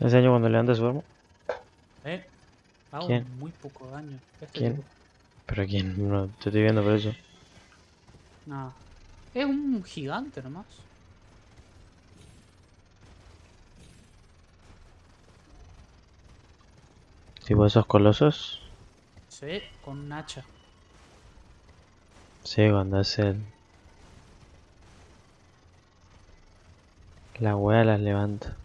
¿Le enseño cuando levanta su arma? ¿Eh? Hago ¿Quién? muy poco daño. Este ¿Quién? tipo. ¿Pero quién? No, te estoy viendo por eso. Nada. Es un gigante nomás. Tipo esos colosos. Sí, con un hacha. Sí, cuando hace el... La wea las levanta.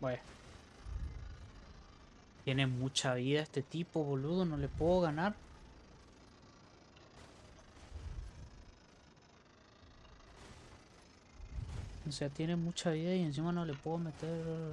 Bueno. Tiene mucha vida este tipo, boludo. No le puedo ganar. O sea, tiene mucha vida y encima no le puedo meter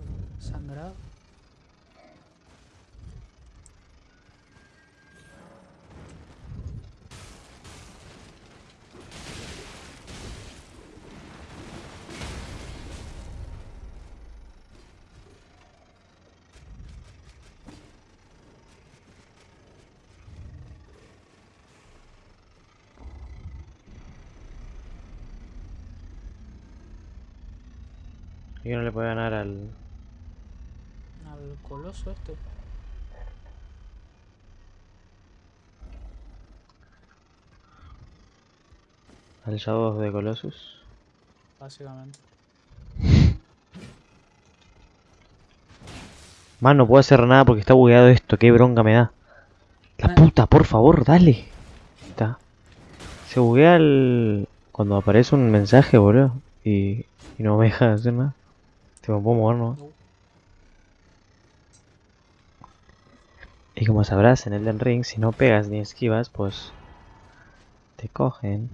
sangrado. ¿Y que no le puede ganar al... Al coloso este. al Shadow de Colossus? Básicamente. Man, no puedo hacer nada porque está bugueado esto. Qué bronca me da. La puta, por favor, dale. Está. Se buguea el... Cuando aparece un mensaje, boludo. Y, y no me deja hacer nada. Te me puedo mover, ¿no? No. Y como sabrás, en Elden Ring, si no pegas ni esquivas, pues... Te cogen.